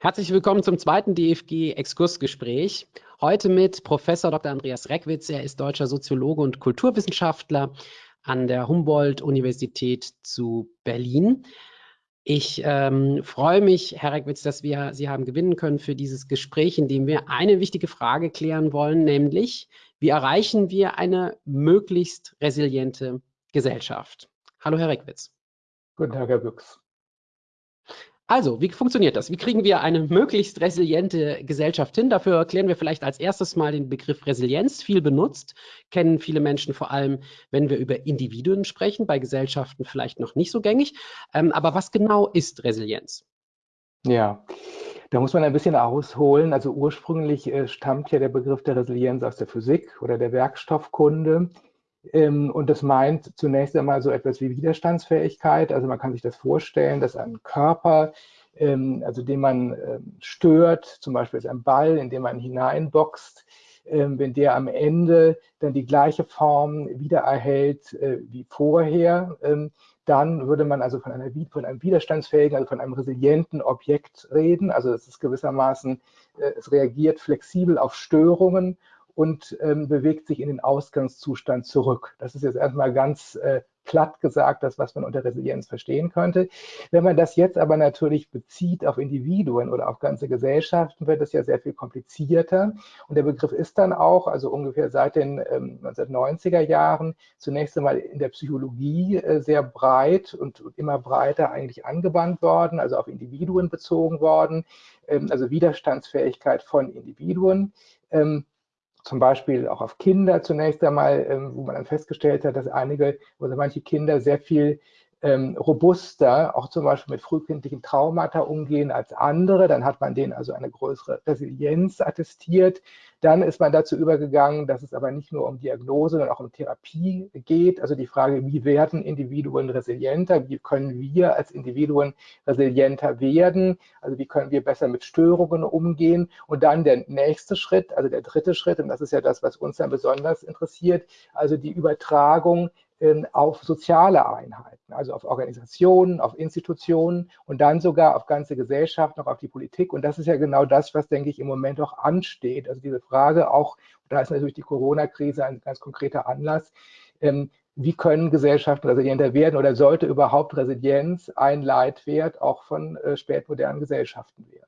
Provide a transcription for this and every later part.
Herzlich willkommen zum zweiten DFG-Exkursgespräch. Heute mit Professor Dr. Andreas Reckwitz. Er ist deutscher Soziologe und Kulturwissenschaftler an der Humboldt-Universität zu Berlin. Ich ähm, freue mich, Herr Reckwitz, dass wir Sie haben gewinnen können für dieses Gespräch, in dem wir eine wichtige Frage klären wollen, nämlich, wie erreichen wir eine möglichst resiliente Gesellschaft? Hallo, Herr Reckwitz. Guten Tag, Herr Büchs. Also, wie funktioniert das? Wie kriegen wir eine möglichst resiliente Gesellschaft hin? Dafür erklären wir vielleicht als erstes mal den Begriff Resilienz, viel benutzt, kennen viele Menschen vor allem, wenn wir über Individuen sprechen, bei Gesellschaften vielleicht noch nicht so gängig. Ähm, aber was genau ist Resilienz? Ja, da muss man ein bisschen ausholen. Also ursprünglich äh, stammt ja der Begriff der Resilienz aus der Physik oder der Werkstoffkunde. Ähm, und das meint zunächst einmal so etwas wie Widerstandsfähigkeit. Also man kann sich das vorstellen, dass ein Körper, ähm, also den man ähm, stört, zum Beispiel ist ein Ball, in den man hineinboxt, wenn der am Ende dann die gleiche Form wieder erhält äh, wie vorher, dann würde man also von, einer, von, einem widerstandsfähigen, also von einem resilienten Objekt reden. Also es ist gewissermaßen, äh, es reagiert flexibel auf Störungen und ähm, bewegt sich in den Ausgangszustand zurück. Das ist jetzt erstmal ganz äh, platt gesagt, das, was man unter Resilienz verstehen könnte. Wenn man das jetzt aber natürlich bezieht auf Individuen oder auf ganze Gesellschaften, wird es ja sehr viel komplizierter. Und der Begriff ist dann auch, also ungefähr seit den ähm, 1990er Jahren, zunächst einmal in der Psychologie äh, sehr breit und, und, immer breiter eigentlich angewandt worden, also auf Individuen bezogen worden, ähm, also Widerstandsfähigkeit von Individuen. Ähm, zum Beispiel auch auf Kinder zunächst einmal, ähm, wo man dann festgestellt hat, dass einige oder manche Kinder sehr viel ähm, robuster, auch zum Beispiel mit frühkindlichen Traumata umgehen als andere. Dann hat man denen also eine größere Resilienz attestiert. Dann ist man dazu übergegangen, dass es aber nicht nur um Diagnose, sondern auch um Therapie geht. Also die Frage, wie werden Individuen resilienter? Wie können wir als Individuen resilienter werden? Also wie können wir besser mit Störungen umgehen? Und dann der nächste Schritt, also der dritte Schritt, und das ist ja das, was uns dann besonders interessiert, also die Übertragung auf soziale Einheiten, also auf Organisationen, auf Institutionen und dann sogar auf ganze Gesellschaften, auch auf die Politik. Und das ist ja genau das, was, denke ich, im Moment auch ansteht. Also diese Frage auch, da ist natürlich die Corona-Krise ein ganz konkreter Anlass, ähm, wie können Gesellschaften resilienter werden oder sollte überhaupt Resilienz ein Leitwert auch von äh, spätmodernen Gesellschaften werden?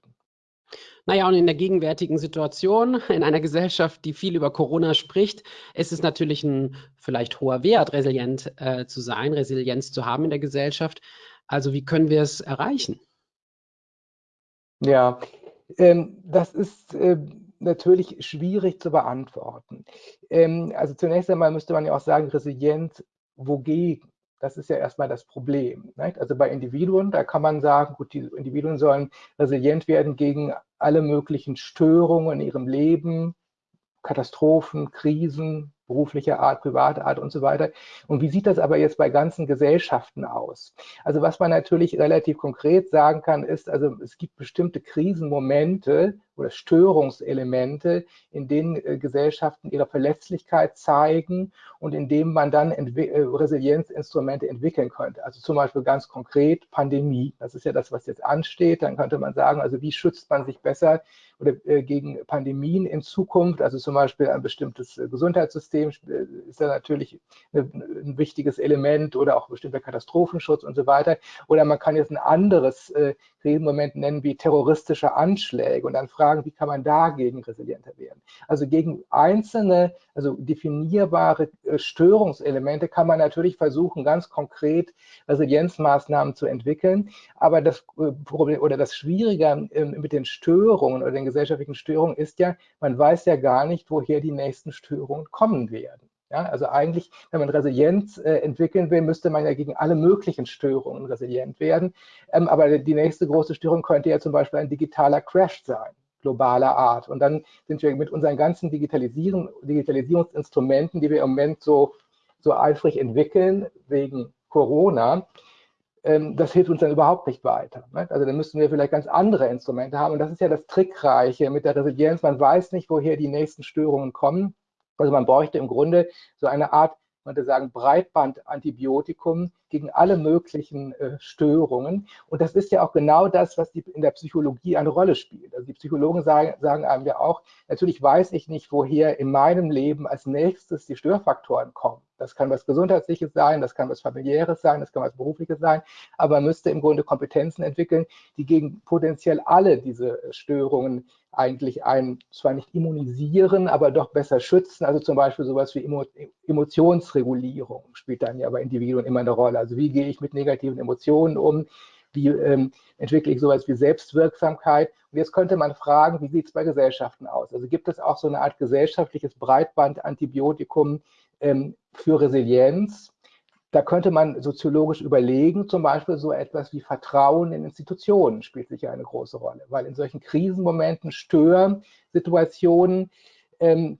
Naja, und in der gegenwärtigen Situation, in einer Gesellschaft, die viel über Corona spricht, ist es natürlich ein vielleicht hoher Wert, resilient äh, zu sein, Resilienz zu haben in der Gesellschaft. Also wie können wir es erreichen? Ja, ähm, das ist äh, natürlich schwierig zu beantworten. Ähm, also zunächst einmal müsste man ja auch sagen, resilient wogegen? Das ist ja erstmal das Problem. Nicht? Also bei Individuen, da kann man sagen, gut, die Individuen sollen resilient werden gegen alle möglichen Störungen in ihrem Leben, Katastrophen, Krisen, beruflicher Art, privater Art und so weiter. Und wie sieht das aber jetzt bei ganzen Gesellschaften aus? Also was man natürlich relativ konkret sagen kann, ist, also es gibt bestimmte Krisenmomente oder Störungselemente, in denen äh, Gesellschaften ihre Verletzlichkeit zeigen und in denen man dann äh, Resilienzinstrumente entwickeln könnte. Also zum Beispiel ganz konkret Pandemie. Das ist ja das, was jetzt ansteht. Dann könnte man sagen, also wie schützt man sich besser oder äh, gegen Pandemien in Zukunft? Also zum Beispiel ein bestimmtes Gesundheitssystem ist ja natürlich ein wichtiges Element oder auch bestimmter Katastrophenschutz und so weiter. Oder man kann jetzt ein anderes äh, Krisenmoment nennen wie terroristische Anschläge und dann fragen, wie kann man dagegen resilienter werden. Also gegen einzelne, also definierbare äh, Störungselemente kann man natürlich versuchen, ganz konkret Resilienzmaßnahmen zu entwickeln. Aber das äh, Problem oder das Schwierige ähm, mit den Störungen oder den gesellschaftlichen Störungen ist ja, man weiß ja gar nicht, woher die nächsten Störungen kommen werden. Ja, also eigentlich, wenn man Resilienz äh, entwickeln will, müsste man ja gegen alle möglichen Störungen resilient werden. Ähm, aber die nächste große Störung könnte ja zum Beispiel ein digitaler Crash sein, globaler Art. Und dann sind wir mit unseren ganzen Digitalisieren, Digitalisierungsinstrumenten, die wir im Moment so, so eifrig entwickeln, wegen Corona, ähm, das hilft uns dann überhaupt nicht weiter. Ne? Also dann müssten wir vielleicht ganz andere Instrumente haben. Und das ist ja das Trickreiche mit der Resilienz. Man weiß nicht, woher die nächsten Störungen kommen. Also man bräuchte im Grunde so eine Art, man könnte sagen, Breitbandantibiotikum, gegen alle möglichen äh, Störungen. Und das ist ja auch genau das, was die, in der Psychologie eine Rolle spielt. Also die Psychologen sagen, sagen einem ja auch, natürlich weiß ich nicht, woher in meinem Leben als nächstes die Störfaktoren kommen. Das kann was Gesundheitliches sein, das kann was Familiäres sein, das kann was Berufliches sein, aber man müsste im Grunde Kompetenzen entwickeln, die gegen potenziell alle diese Störungen eigentlich einen zwar nicht immunisieren, aber doch besser schützen. Also zum Beispiel sowas wie Emotionsregulierung spielt dann ja bei Individuen immer eine Rolle. Also wie gehe ich mit negativen Emotionen um? Wie ähm, entwickle ich sowas wie Selbstwirksamkeit? Und jetzt könnte man fragen, wie sieht es bei Gesellschaften aus? Also gibt es auch so eine Art gesellschaftliches Breitbandantibiotikum ähm, für Resilienz? Da könnte man soziologisch überlegen, zum Beispiel so etwas wie Vertrauen in Institutionen spielt sicher eine große Rolle, weil in solchen Krisenmomenten, Störsituationen ähm,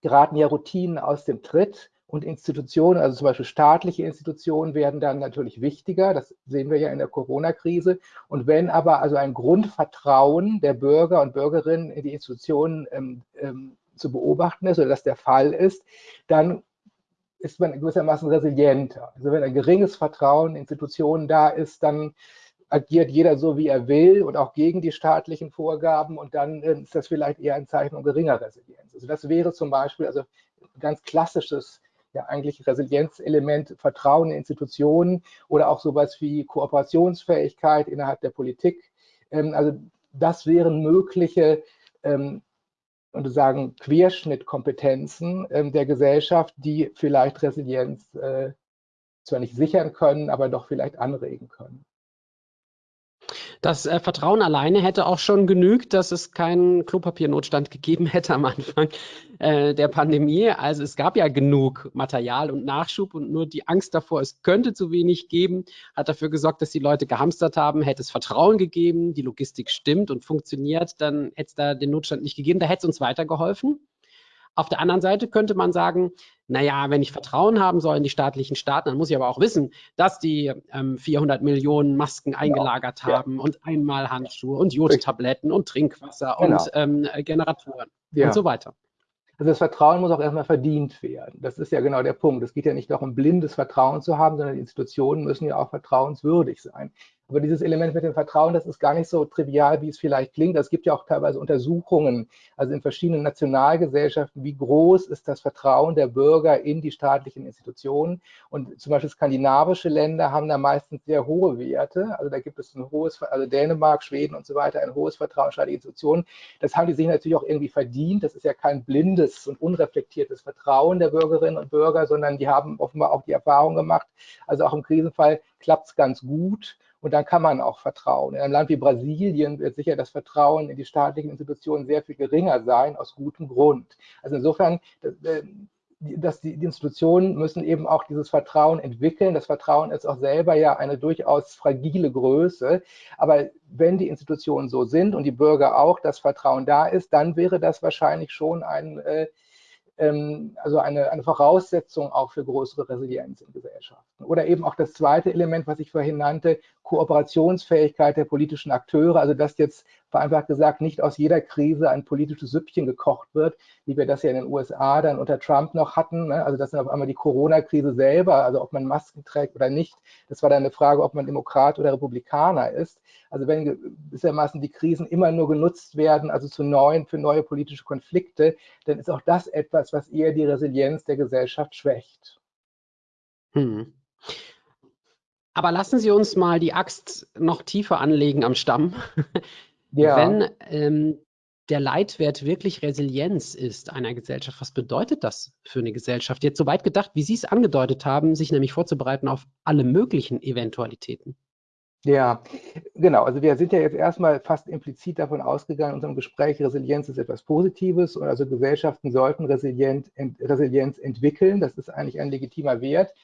geraten ja Routinen aus dem Tritt und Institutionen, also zum Beispiel staatliche Institutionen, werden dann natürlich wichtiger. Das sehen wir ja in der Corona-Krise. Und wenn aber also ein Grundvertrauen der Bürger und Bürgerinnen in die Institutionen ähm, ähm, zu beobachten ist oder das der Fall ist, dann ist man gewissermaßen resilienter. Also wenn ein geringes Vertrauen in Institutionen da ist, dann agiert jeder so, wie er will und auch gegen die staatlichen Vorgaben und dann äh, ist das vielleicht eher ein Zeichen geringer Resilienz. Also das wäre zum Beispiel also ein ganz klassisches ja eigentlich Resilienzelement, Vertrauen in Institutionen oder auch sowas wie Kooperationsfähigkeit innerhalb der Politik. Ähm, also das wären mögliche ähm, und sagen Querschnittkompetenzen ähm, der Gesellschaft, die vielleicht Resilienz äh, zwar nicht sichern können, aber doch vielleicht anregen können. Das äh, Vertrauen alleine hätte auch schon genügt, dass es keinen Klopapiernotstand gegeben hätte am Anfang äh, der Pandemie. Also es gab ja genug Material und Nachschub und nur die Angst davor, es könnte zu wenig geben, hat dafür gesorgt, dass die Leute gehamstert haben. Hätte es Vertrauen gegeben, die Logistik stimmt und funktioniert, dann hätte es da den Notstand nicht gegeben. Da hätte es uns weitergeholfen. Auf der anderen Seite könnte man sagen, naja, wenn ich Vertrauen haben soll in die staatlichen Staaten, dann muss ich aber auch wissen, dass die ähm, 400 Millionen Masken genau. eingelagert ja. haben und einmal Handschuhe und Jodtabletten und Trinkwasser genau. und ähm, Generatoren ja. und so weiter. Also das Vertrauen muss auch erstmal verdient werden. Das ist ja genau der Punkt. Es geht ja nicht darum, blindes Vertrauen zu haben, sondern die Institutionen müssen ja auch vertrauenswürdig sein. Aber dieses Element mit dem Vertrauen, das ist gar nicht so trivial, wie es vielleicht klingt. Es gibt ja auch teilweise Untersuchungen, also in verschiedenen Nationalgesellschaften, wie groß ist das Vertrauen der Bürger in die staatlichen Institutionen. Und zum Beispiel skandinavische Länder haben da meistens sehr hohe Werte. Also da gibt es ein hohes, also Dänemark, Schweden und so weiter, ein hohes Vertrauen in staatliche Institutionen. Das haben die sich natürlich auch irgendwie verdient. Das ist ja kein blindes und unreflektiertes Vertrauen der Bürgerinnen und Bürger, sondern die haben offenbar auch die Erfahrung gemacht. Also auch im Krisenfall klappt es ganz gut. Und dann kann man auch vertrauen. In einem Land wie Brasilien wird sicher das Vertrauen in die staatlichen Institutionen sehr viel geringer sein, aus gutem Grund. Also insofern, dass die, Institutionen müssen eben auch dieses Vertrauen entwickeln. Das Vertrauen ist auch selber ja eine durchaus fragile Größe. Aber wenn die Institutionen so sind und die Bürger auch, das Vertrauen da ist, dann wäre das wahrscheinlich schon ein äh, ähm, also eine, eine Voraussetzung auch für größere Resilienz in Gesellschaften. Oder eben auch das zweite Element, was ich vorhin nannte, Kooperationsfähigkeit der politischen Akteure, also dass jetzt vereinfacht gesagt nicht aus jeder Krise ein politisches Süppchen gekocht wird, wie wir das ja in den USA dann unter Trump noch hatten. Ne? Also das ist auf einmal die Corona-Krise selber, also ob man Masken trägt oder nicht. Das war dann eine Frage, ob man Demokrat oder Republikaner ist. Also wenn gewissermaßen die Krisen immer nur genutzt werden, also zu neuen, für neue politische Konflikte, dann ist auch das etwas, was eher die Resilienz der Gesellschaft schwächt. Hm. Aber lassen Sie uns mal die Axt noch tiefer anlegen am Stamm. Ja. Wenn ähm, der Leitwert wirklich Resilienz ist einer Gesellschaft, was bedeutet das für eine Gesellschaft? Jetzt so weit gedacht, wie Sie es angedeutet haben, sich nämlich vorzubereiten auf alle möglichen Eventualitäten. Ja, genau. Also wir sind ja jetzt erstmal fast implizit davon ausgegangen in unserem Gespräch, Resilienz ist etwas Positives und also Gesellschaften sollten Resilient, Resilienz entwickeln. Das ist eigentlich ein legitimer Wert,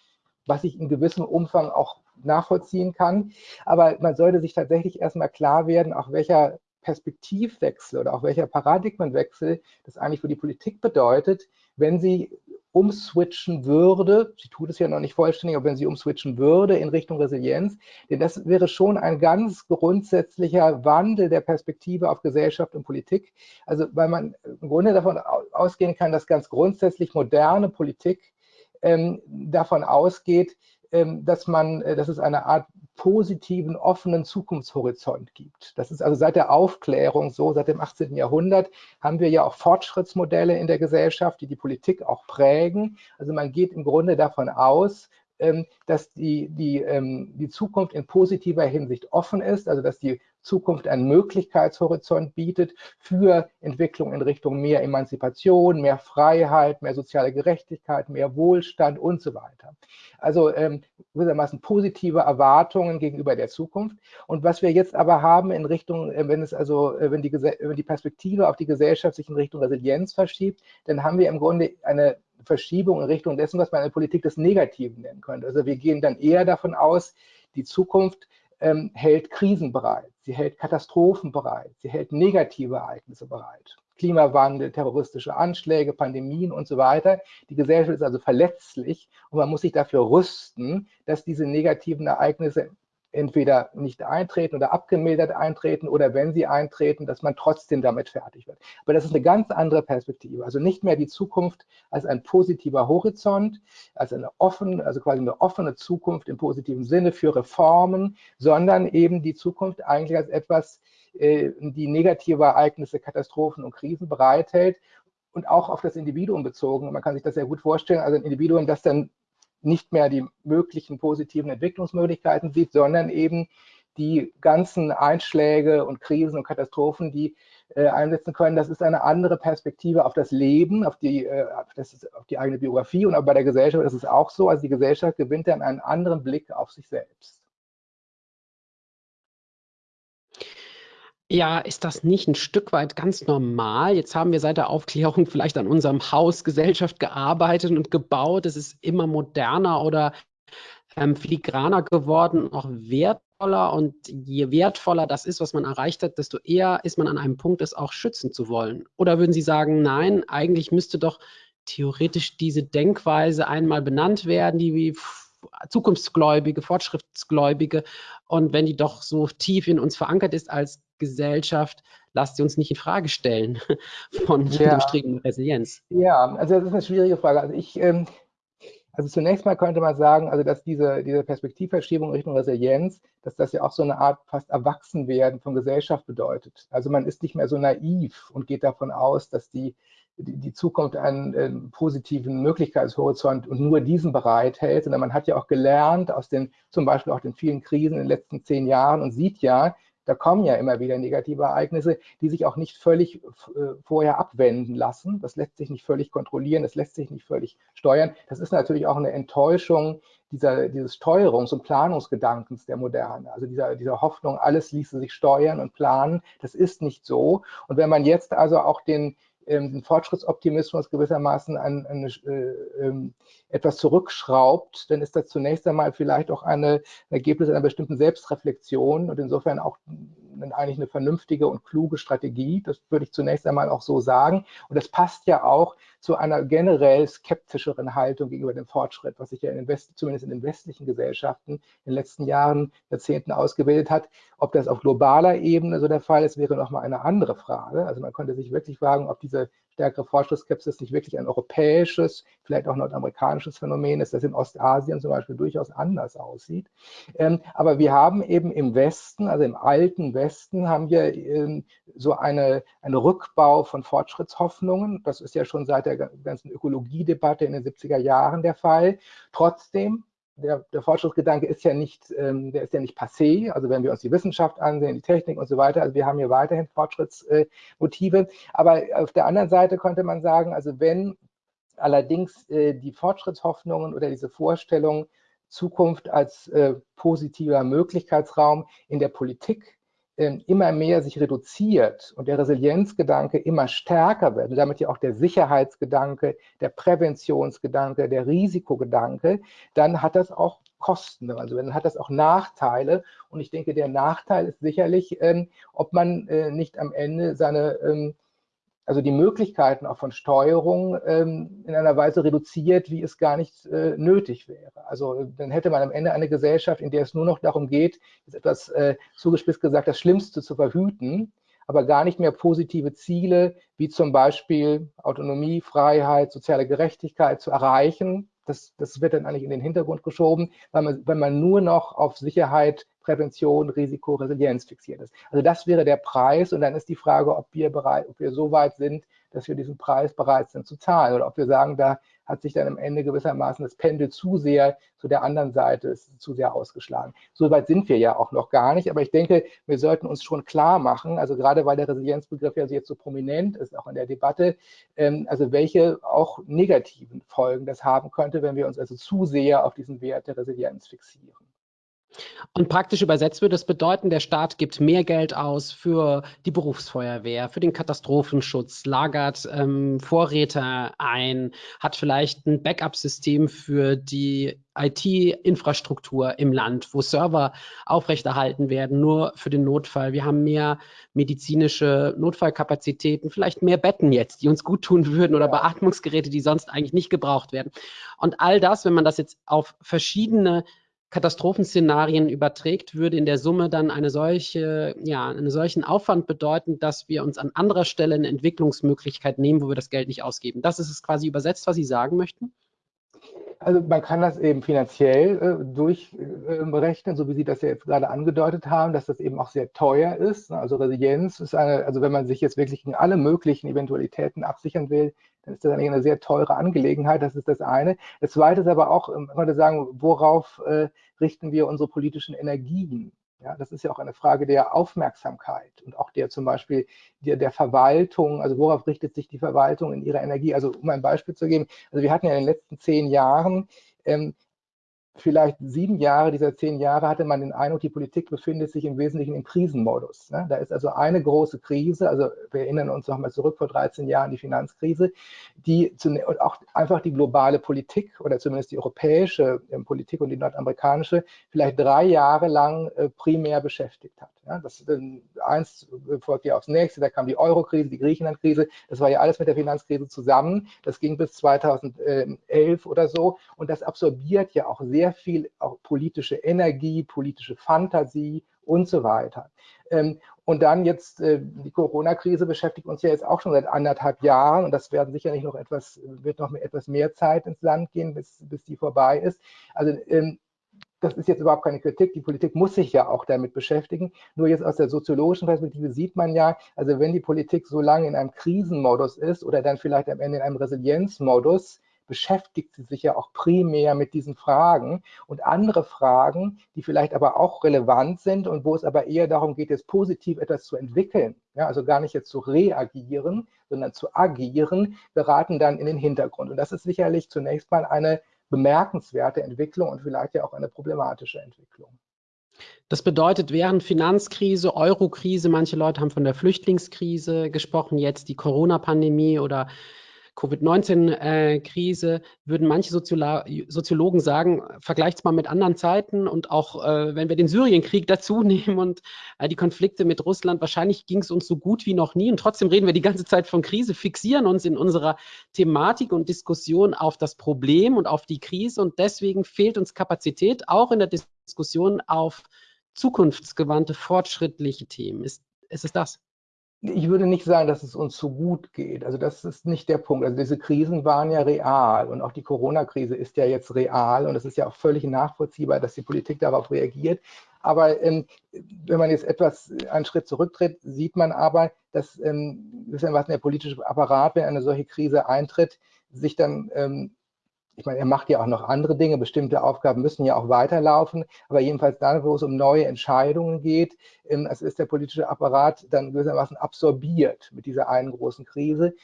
was ich in gewissem Umfang auch nachvollziehen kann. Aber man sollte sich tatsächlich erstmal klar werden, auch welcher Perspektivwechsel oder auch welcher Paradigmenwechsel das eigentlich für die Politik bedeutet, wenn sie umswitchen würde, sie tut es ja noch nicht vollständig, aber wenn sie umswitchen würde in Richtung Resilienz, denn das wäre schon ein ganz grundsätzlicher Wandel der Perspektive auf Gesellschaft und Politik. Also weil man im Grunde davon ausgehen kann, dass ganz grundsätzlich moderne Politik ähm, davon ausgeht, dass man, äh, dass es eine Art positiven, offenen Zukunftshorizont gibt. Das ist also seit der Aufklärung so, seit dem 18. Jahrhundert haben wir ja auch Fortschrittsmodelle in der Gesellschaft, die die Politik auch prägen. Also man geht im Grunde davon aus, ähm, dass die, die, ähm, die Zukunft in positiver Hinsicht offen ist, also dass die Zukunft einen Möglichkeitshorizont bietet für Entwicklung in Richtung mehr Emanzipation, mehr Freiheit, mehr soziale Gerechtigkeit, mehr Wohlstand und so weiter. Also ähm, gewissermaßen positive Erwartungen gegenüber der Zukunft. Und was wir jetzt aber haben in Richtung, äh, wenn es also, äh, wenn die, wenn die Perspektive auf die Gesellschaft sich in Richtung Resilienz verschiebt, dann haben wir im Grunde eine Verschiebung in Richtung dessen, was man in der Politik des Negativen nennen könnte. Also wir gehen dann eher davon aus, die Zukunft ähm, hält Krisen bereit, sie hält Katastrophen bereit, sie hält negative Ereignisse bereit. Klimawandel, terroristische Anschläge, Pandemien und so weiter. Die Gesellschaft ist also verletzlich und man muss sich dafür rüsten, dass diese negativen Ereignisse entweder nicht eintreten oder abgemildert eintreten oder wenn sie eintreten, dass man trotzdem damit fertig wird. Aber das ist eine ganz andere Perspektive. Also nicht mehr die Zukunft als ein positiver Horizont, als eine offene, also quasi eine offene Zukunft im positiven Sinne für Reformen, sondern eben die Zukunft eigentlich als etwas, äh, die negative Ereignisse, Katastrophen und Krisen bereithält und auch auf das Individuum bezogen. Man kann sich das sehr gut vorstellen, also ein Individuum, das dann nicht mehr die möglichen positiven Entwicklungsmöglichkeiten sieht, sondern eben die ganzen Einschläge und Krisen und Katastrophen, die äh, einsetzen können. Das ist eine andere Perspektive auf das Leben, auf die, äh, das auf die eigene Biografie und auch bei der Gesellschaft ist es auch so. Also die Gesellschaft gewinnt dann einen anderen Blick auf sich selbst. Ja, ist das nicht ein Stück weit ganz normal? Jetzt haben wir seit der Aufklärung vielleicht an unserem Haus Gesellschaft gearbeitet und gebaut. Es ist immer moderner oder ähm, filigraner geworden, auch wertvoller. Und je wertvoller das ist, was man erreicht hat, desto eher ist man an einem Punkt, es auch schützen zu wollen. Oder würden Sie sagen, nein, eigentlich müsste doch theoretisch diese Denkweise einmal benannt werden, die wie Zukunftsgläubige, Fortschrittsgläubige. Und wenn die doch so tief in uns verankert ist als Gesellschaft, lasst sie uns nicht in Frage stellen von ja. dem Streben Resilienz. Ja, also das ist eine schwierige Frage. Also ich, ähm, also zunächst mal könnte man sagen, also dass diese, diese Perspektivverschiebung Richtung Resilienz, dass das ja auch so eine Art fast Erwachsenwerden von Gesellschaft bedeutet. Also man ist nicht mehr so naiv und geht davon aus, dass die, die, die Zukunft einen, einen, positiven Möglichkeitshorizont und nur diesen bereithält, sondern man hat ja auch gelernt aus den, zum Beispiel auch den vielen Krisen in den letzten zehn Jahren und sieht ja, da kommen ja immer wieder negative Ereignisse, die sich auch nicht völlig äh, vorher abwenden lassen. Das lässt sich nicht völlig kontrollieren, das lässt sich nicht völlig steuern. Das ist natürlich auch eine Enttäuschung dieser, dieses Steuerungs- und Planungsgedankens der Moderne. Also dieser, dieser Hoffnung, alles ließe sich steuern und planen. Das ist nicht so. Und wenn man jetzt also auch den, ähm, den Fortschrittsoptimismus gewissermaßen an, an äh, ähm, etwas zurückschraubt, dann ist das zunächst einmal vielleicht auch eine, ein Ergebnis einer bestimmten Selbstreflexion und insofern auch eigentlich eine vernünftige und kluge Strategie. Das würde ich zunächst einmal auch so sagen. Und das passt ja auch zu einer generell skeptischeren Haltung gegenüber dem Fortschritt, was sich ja in den West, zumindest in den westlichen Gesellschaften in den letzten Jahren, Jahrzehnten ausgebildet hat. Ob das auf globaler Ebene so der Fall ist, wäre nochmal eine andere Frage. Also man könnte sich wirklich fragen, ob diese stärkere Fortschrittsskepsis nicht wirklich ein europäisches, vielleicht auch nordamerikanisches Phänomen ist, das in Ostasien zum Beispiel durchaus anders aussieht. Ähm, aber wir haben eben im Westen, also im alten Westen, haben wir ähm, so eine, einen Rückbau von Fortschrittshoffnungen. Das ist ja schon seit der ganzen Ökologiedebatte in den 70er Jahren der Fall. Trotzdem der, der, Fortschrittsgedanke ist ja nicht, ähm, der ist ja nicht passé. Also wenn wir uns die Wissenschaft ansehen, die Technik und so weiter, also wir haben hier weiterhin Fortschrittsmotive. Äh, Aber auf der anderen Seite könnte man sagen, also wenn allerdings äh, die Fortschrittshoffnungen oder diese Vorstellung Zukunft als äh, positiver Möglichkeitsraum in der Politik ähm, immer mehr sich reduziert und der Resilienzgedanke immer stärker wird und damit ja auch der Sicherheitsgedanke, der Präventionsgedanke, der Risikogedanke, dann hat das auch Kosten, also dann hat das auch Nachteile. Und ich denke, der Nachteil ist sicherlich, ähm, ob man äh, nicht am Ende seine ähm, also die Möglichkeiten auch von Steuerung ähm, in einer Weise reduziert, wie es gar nicht äh, nötig wäre. Also dann hätte man am Ende eine Gesellschaft, in der es nur noch darum geht, ist etwas äh, zugespitzt gesagt, das Schlimmste zu verhüten, aber gar nicht mehr positive Ziele wie zum Beispiel Autonomie, Freiheit, soziale Gerechtigkeit zu erreichen, Das, das wird dann eigentlich in den Hintergrund geschoben, weil man, weil man nur noch auf Sicherheit, Prävention, Risiko, Resilienz fixiert ist. Also das wäre der Preis und dann ist die Frage, ob wir bereit, ob wir so weit sind, dass wir diesen Preis bereit sind zu zahlen oder ob wir sagen, da hat sich dann am Ende gewissermaßen das Pendel zu sehr zu der anderen Seite ist zu sehr ausgeschlagen. So weit sind wir ja auch noch gar nicht, aber ich denke, wir sollten uns schon klar machen, also gerade weil der Resilienzbegriff ja jetzt so prominent ist, auch in der Debatte, ähm, also welche auch negativen Folgen das haben könnte, wenn wir uns also zu sehr auf diesen Wert der Resilienz fixieren. Und praktisch übersetzt würde es bedeuten, der Staat gibt mehr Geld aus für die Berufsfeuerwehr, für den Katastrophenschutz, lagert ähm, Vorräte ein, hat vielleicht ein Backup-System für die IT-Infrastruktur im Land, wo Server aufrechterhalten werden, nur für den Notfall. Wir haben mehr medizinische Notfallkapazitäten, vielleicht mehr Betten jetzt, die uns gut tun würden oder Beatmungsgeräte, die sonst eigentlich nicht gebraucht werden. Und all das, wenn man das jetzt auf verschiedene Katastrophenszenarien überträgt, würde in der Summe dann eine solche, ja, einen solchen Aufwand bedeuten, dass wir uns an anderer Stelle eine Entwicklungsmöglichkeit nehmen, wo wir das Geld nicht ausgeben. Das ist es quasi übersetzt, was Sie sagen möchten? Also man kann das eben finanziell äh, durchberechnen, äh, so wie Sie das ja jetzt gerade angedeutet haben, dass das eben auch sehr teuer ist. Also Resilienz ist eine, also wenn man sich jetzt wirklich in alle möglichen Eventualitäten absichern will, dann ist das eigentlich eine sehr teure Angelegenheit. Das ist das eine. Das zweite ist aber auch, man könnte sagen, worauf äh, richten wir unsere politischen Energien? Ja, das ist ja auch eine Frage der Aufmerksamkeit und auch der zum Beispiel der, der, Verwaltung. Also worauf richtet sich die Verwaltung in ihrer Energie? Also um ein Beispiel zu geben, also wir hatten ja in den letzten zehn Jahren ähm, vielleicht sieben Jahre dieser zehn Jahre hatte man den Eindruck, die Politik befindet sich im Wesentlichen im Krisenmodus. Ne? Da ist also eine große Krise, also wir erinnern uns nochmal zurück vor 13 Jahren, die Finanzkrise, die und auch einfach die globale Politik oder zumindest die europäische ähm, Politik und die nordamerikanische vielleicht drei Jahre lang äh, primär beschäftigt hat. Ja? Das, eins folgt ja aufs nächste, da kam die Euro-Krise, die Griechenland-Krise, das war ja alles mit der Finanzkrise zusammen. Das ging bis 2011 oder so und das absorbiert ja auch sehr sehr viel auch politische Energie, politische Fantasie und so weiter. Ähm, und dann jetzt äh, die Corona-Krise beschäftigt uns ja jetzt auch schon seit anderthalb Jahren und das werden sicherlich noch etwas, wird noch etwas mehr Zeit ins Land gehen, bis, bis die vorbei ist. Also ähm, das ist jetzt überhaupt keine Kritik. Die Politik muss sich ja auch damit beschäftigen. Nur jetzt aus der soziologischen Perspektive sieht man ja, also wenn die Politik so lange in einem Krisenmodus ist oder dann vielleicht am Ende in einem Resilienzmodus, beschäftigt sie sich ja auch primär mit diesen Fragen und andere Fragen, die vielleicht aber auch relevant sind und wo es aber eher darum geht, jetzt positiv etwas zu entwickeln, ja, also gar nicht jetzt zu reagieren, sondern zu agieren, geraten dann in den Hintergrund. Und das ist sicherlich zunächst mal eine bemerkenswerte Entwicklung und vielleicht ja auch eine problematische Entwicklung. Das bedeutet, während Finanzkrise, Eurokrise, manche Leute haben von der Flüchtlingskrise gesprochen, jetzt die Corona-Pandemie oder Covid-19-Krise, äh, würden manche Soziolo Soziologen sagen, vergleicht mal mit anderen Zeiten und auch äh, wenn wir den Syrienkrieg dazu nehmen und äh, die Konflikte mit Russland, wahrscheinlich ging es uns so gut wie noch nie und trotzdem reden wir die ganze Zeit von Krise, fixieren uns in unserer Thematik und Diskussion auf das Problem und auf die Krise und deswegen fehlt uns Kapazität auch in der Diskussion auf zukunftsgewandte, fortschrittliche Themen. Ist, ist es das? Ich würde nicht sagen, dass es uns so gut geht. Also das ist nicht der Punkt. Also diese Krisen waren ja real und auch die Corona-Krise ist ja jetzt real und es ist ja auch völlig nachvollziehbar, dass die Politik darauf reagiert. Aber ähm, wenn man jetzt etwas einen Schritt zurücktritt, sieht man aber, dass ähm, was der politische Apparat, wenn eine solche Krise eintritt, sich dann ähm, ich meine, er macht ja auch noch andere Dinge, bestimmte Aufgaben müssen ja auch weiterlaufen, aber jedenfalls dann, wo es um neue Entscheidungen geht, ähm, es ist der politische Apparat dann gewissermaßen absorbiert mit dieser einen großen Krise.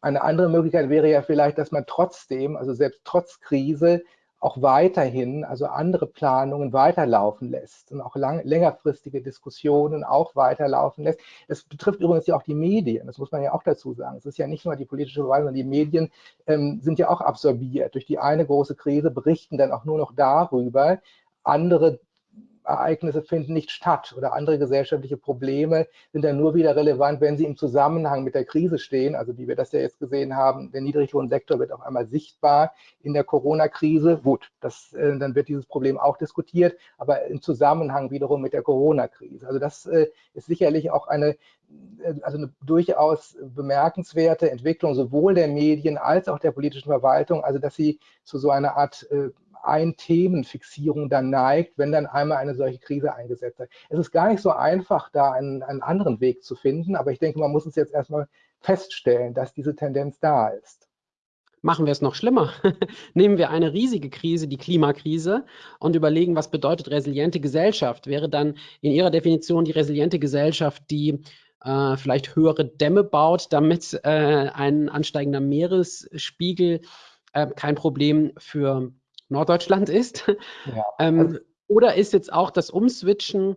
Eine andere Möglichkeit wäre ja vielleicht, dass man trotzdem, also selbst trotz Krise, auch weiterhin, also andere Planungen weiterlaufen lässt und auch lang, längerfristige Diskussionen auch weiterlaufen lässt. Das betrifft übrigens ja auch die Medien, das muss man ja auch dazu sagen. Es ist ja nicht nur die politische Verwaltung, sondern die Medien ähm, sind ja auch absorbiert. Durch die eine große Krise berichten dann auch nur noch darüber. Andere Ereignisse finden nicht statt oder andere gesellschaftliche Probleme sind dann nur wieder relevant, wenn sie im Zusammenhang mit der Krise stehen. Also wie wir das ja jetzt gesehen haben, der Niedriglohnsektor wird auf einmal sichtbar in der Corona-Krise. Gut, das, äh, dann wird dieses Problem auch diskutiert, aber im Zusammenhang wiederum mit der Corona-Krise. Also das äh, ist sicherlich auch eine äh, also eine durchaus bemerkenswerte Entwicklung sowohl der Medien als auch der politischen Verwaltung, also dass sie zu so einer Art äh, Ein-Themen-Fixierung dann neigt, wenn dann einmal eine solche Krise eingesetzt hat. Es ist gar nicht so einfach, da einen, einen anderen Weg zu finden, aber ich denke, man muss es jetzt erstmal feststellen, dass diese Tendenz da ist. Machen wir es noch schlimmer. Nehmen wir eine riesige Krise, die Klimakrise, und überlegen, was bedeutet resiliente Gesellschaft. Wäre dann in Ihrer Definition die resiliente Gesellschaft, die äh, vielleicht höhere Dämme baut, damit äh, ein ansteigender Meeresspiegel äh, kein Problem für Norddeutschland ist. Ja. ähm, also oder ist jetzt auch das Umswitchen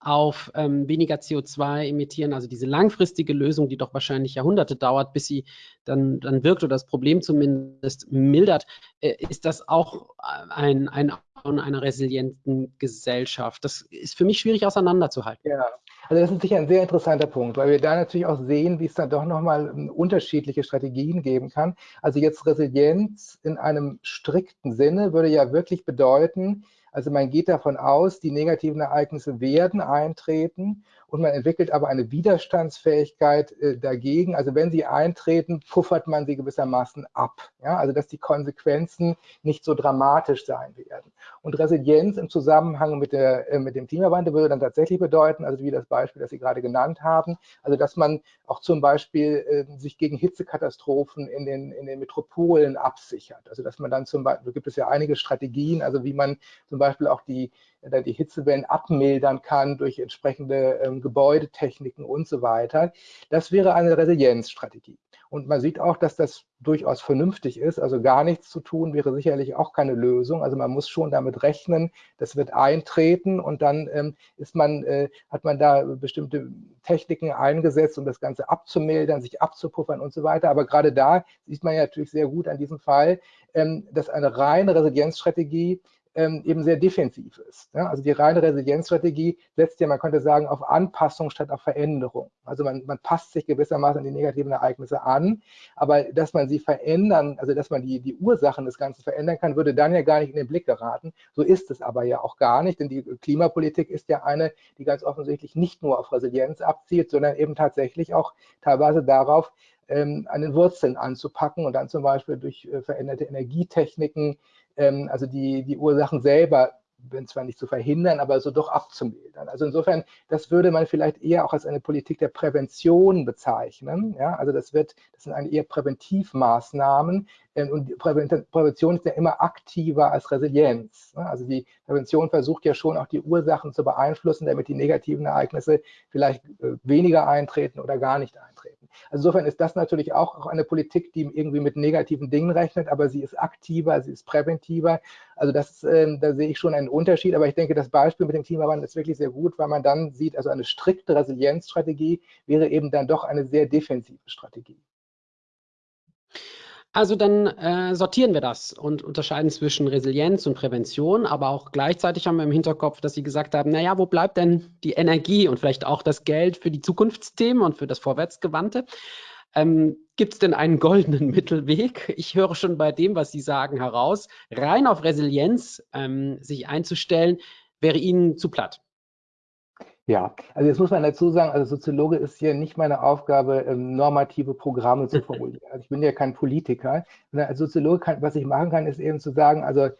auf ähm, weniger CO2 emittieren, also diese langfristige Lösung, die doch wahrscheinlich Jahrhunderte dauert, bis sie dann, dann wirkt oder das Problem zumindest mildert, äh, ist das auch ein, ein einer resilienten Gesellschaft. Das ist für mich schwierig auseinanderzuhalten. Ja, also das ist sicher ein sehr interessanter Punkt, weil wir da natürlich auch sehen, wie es dann doch nochmal ähm, unterschiedliche Strategien geben kann. Also jetzt Resilienz in einem strikten Sinne würde ja wirklich bedeuten, also man geht davon aus, die negativen Ereignisse werden eintreten und man entwickelt aber eine Widerstandsfähigkeit äh, dagegen. Also wenn sie eintreten, puffert man sie gewissermaßen ab. Ja? Also dass die Konsequenzen nicht so dramatisch sein werden. Und Resilienz im Zusammenhang mit, der, äh, mit dem Klimawandel würde dann tatsächlich bedeuten, also wie das Beispiel, das Sie gerade genannt haben, also dass man auch zum Beispiel äh, sich gegen Hitzekatastrophen in den, in den Metropolen absichert. Also dass man dann zum Beispiel, gibt es ja einige Strategien, also wie man zum Beispiel auch die der die Hitzewellen abmildern kann durch entsprechende ähm, Gebäudetechniken und so weiter. Das wäre eine Resilienzstrategie. Und man sieht auch, dass das durchaus vernünftig ist. Also gar nichts zu tun wäre sicherlich auch keine Lösung. Also man muss schon damit rechnen, das wird eintreten und dann ähm, ist man, äh, hat man da bestimmte Techniken eingesetzt, um das Ganze abzumildern, sich abzupuffern und so weiter. Aber gerade da sieht man ja natürlich sehr gut an diesem Fall, ähm, dass eine reine Resilienzstrategie ähm, eben sehr defensiv ist. Ja? Also die reine Resilienzstrategie setzt ja, man könnte sagen, auf Anpassung statt auf Veränderung. Also man, man passt sich gewissermaßen an die negativen Ereignisse an, aber dass man sie verändern, also dass man die, die Ursachen des Ganzen verändern kann, würde dann ja gar nicht in den Blick geraten. So ist es aber ja auch gar nicht, denn die Klimapolitik ist ja eine, die ganz offensichtlich nicht nur auf Resilienz abzielt, sondern eben tatsächlich auch teilweise darauf, ähm, an den Wurzeln anzupacken und dann zum Beispiel durch äh, veränderte Energietechniken ähm, also die, die Ursachen selber wenn zwar nicht zu verhindern, aber so doch abzumildern. Also insofern, das würde man vielleicht eher auch als eine Politik der Prävention bezeichnen. Ja, also das wird, das sind eher Präventivmaßnahmen und die Prävention ist ja immer aktiver als Resilienz. Ne? Also die Prävention versucht ja schon auch die Ursachen zu beeinflussen, damit die negativen Ereignisse vielleicht äh, weniger eintreten oder gar nicht eintreten. Also insofern ist das natürlich auch eine Politik, die irgendwie mit negativen Dingen rechnet, aber sie ist aktiver, sie ist präventiver. Also das, äh, da sehe ich schon einen Unterschied. Aber ich denke, das Beispiel mit dem Klimawandel ist wirklich sehr gut, weil man dann sieht, also eine strikte Resilienzstrategie wäre eben dann doch eine sehr defensive Strategie. Also dann äh, sortieren wir das und unterscheiden zwischen Resilienz und Prävention, aber auch gleichzeitig haben wir im Hinterkopf, dass Sie gesagt haben, naja, wo bleibt denn die Energie und vielleicht auch das Geld für die Zukunftsthemen und für das Vorwärtsgewandte? Ähm, Gibt es denn einen goldenen Mittelweg? Ich höre schon bei dem, was Sie sagen, heraus, rein auf Resilienz ähm, sich einzustellen, wäre Ihnen zu platt. Ja, also jetzt muss man dazu sagen, also Soziologe ist hier nicht meine Aufgabe, ähm, normative Programme zu formulieren. Also ich bin ja kein Politiker. Als Soziologe, kann, was ich machen kann, ist eben zu sagen, also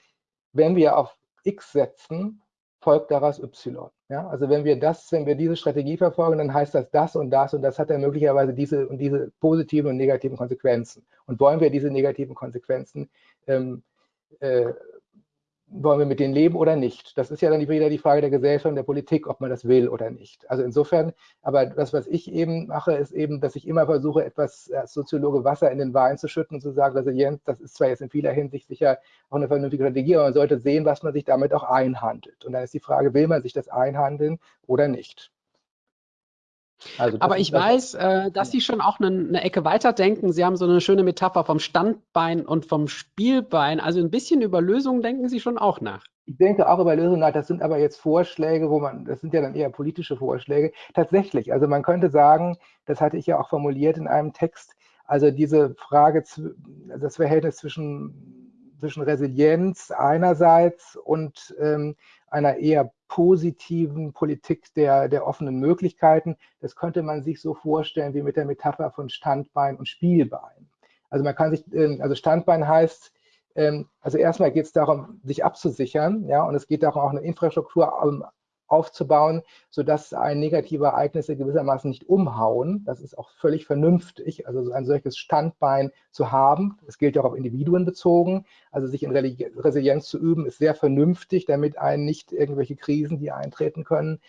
wenn wir auf X setzen, folgt daraus Y. Ja, also wenn wir das, wenn wir diese Strategie verfolgen, dann heißt das das und das und das hat dann möglicherweise diese und diese positiven und negativen Konsequenzen. Und wollen wir diese negativen Konsequenzen ähm, äh, wollen wir mit denen leben oder nicht? Das ist ja dann wieder die Frage der Gesellschaft und der Politik, ob man das will oder nicht. Also insofern, aber das, was ich eben mache, ist eben, dass ich immer versuche, etwas als Soziologe Wasser in den Wein zu schütten und zu sagen, Resilienz, das ist zwar jetzt in vieler Hinsicht sicher auch eine vernünftige Strategie, aber man sollte sehen, was man sich damit auch einhandelt. Und dann ist die Frage, will man sich das einhandeln oder nicht? Also Aber ich weiß, äh, dass Sie schon auch eine, eine, Ecke weiterdenken. Sie haben so eine schöne Metapher vom Standbein und vom Spielbein. Also ein bisschen über Lösungen denken Sie schon auch nach. Ich denke auch über Lösungen nach, das sind aber jetzt Vorschläge, wo man, das sind ja dann eher politische Vorschläge. Tatsächlich, also man könnte sagen, das hatte ich ja auch formuliert in einem Text, also diese Frage, das Verhältnis zwischen, zwischen Resilienz einerseits und ähm, einer eher positiven Politik der, der offenen Möglichkeiten, das könnte man sich so vorstellen wie mit der Metapher von Standbein und Spielbein. Also man kann sich, ähm, also Standbein heißt, ähm, also erstmal geht es darum, sich abzusichern, ja, und es geht darum, auch eine Infrastruktur aufzubauen, sodass ein negative Ereignisse gewissermaßen nicht umhauen. Das ist auch völlig vernünftig, also ein solches Standbein zu haben. Das gilt ja auch auf Individuen bezogen. Also sich in Resilienz zu üben, ist sehr vernünftig, damit einen nicht irgendwelche Krisen, die eintreten können,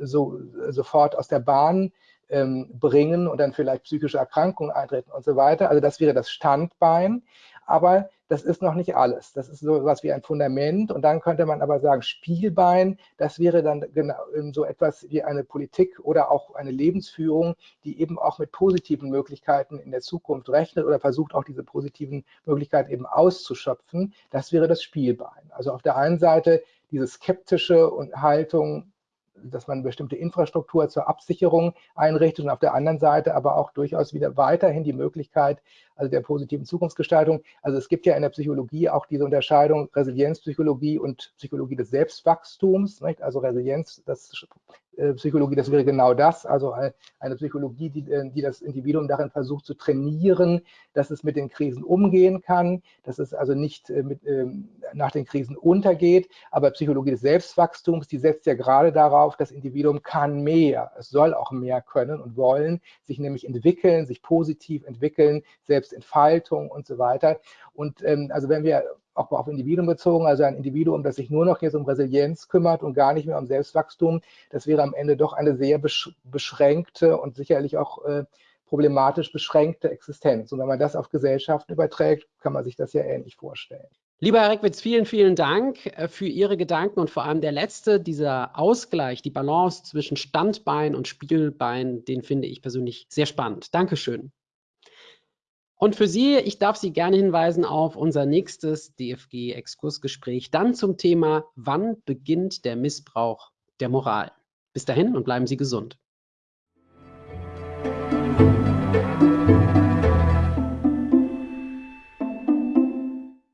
so, sofort aus der Bahn bringen und dann vielleicht psychische Erkrankungen eintreten und so weiter. Also das wäre das Standbein aber das ist noch nicht alles. Das ist so etwas wie ein Fundament und dann könnte man aber sagen, Spielbein, das wäre dann genau so etwas wie eine Politik oder auch eine Lebensführung, die eben auch mit positiven Möglichkeiten in der Zukunft rechnet oder versucht auch diese positiven Möglichkeiten eben auszuschöpfen. Das wäre das Spielbein. Also auf der einen Seite diese skeptische Haltung, dass man bestimmte Infrastruktur zur Absicherung einrichtet und auf der anderen Seite aber auch durchaus wieder weiterhin die Möglichkeit also der positiven Zukunftsgestaltung. Also es gibt ja in der Psychologie auch diese Unterscheidung Resilienzpsychologie und Psychologie des Selbstwachstums. Nicht? Also Resilienz, das Psychologie, das wäre genau das, also eine Psychologie, die, äh, die das Individuum darin versucht zu trainieren, dass es mit den Krisen umgehen kann, dass es also nicht äh, mit, ähm, nach den Krisen untergeht. Aber Psychologie des Selbstwachstums, die setzt ja gerade darauf, das Individuum kann mehr, es soll auch mehr können und wollen, sich nämlich entwickeln, sich positiv entwickeln, Selbstentfaltung und so weiter. Und ähm, also wenn wir auch auf Individuen bezogen, also ein Individuum, das sich nur noch jetzt um Resilienz kümmert und gar nicht mehr um Selbstwachstum, das wäre am Ende doch eine sehr beschränkte und sicherlich auch äh, problematisch beschränkte Existenz. Und wenn man das auf Gesellschaften überträgt, kann man sich das ja ähnlich vorstellen. Lieber Herr Reckwitz, vielen, vielen Dank äh, für Ihre Gedanken und vor allem der letzte, dieser Ausgleich, die Balance zwischen Standbein und Spielbein, den finde ich persönlich sehr spannend. Dankeschön. Und für Sie, ich darf Sie gerne hinweisen auf unser nächstes DFG-Exkursgespräch, dann zum Thema, wann beginnt der Missbrauch der Moral. Bis dahin und bleiben Sie gesund.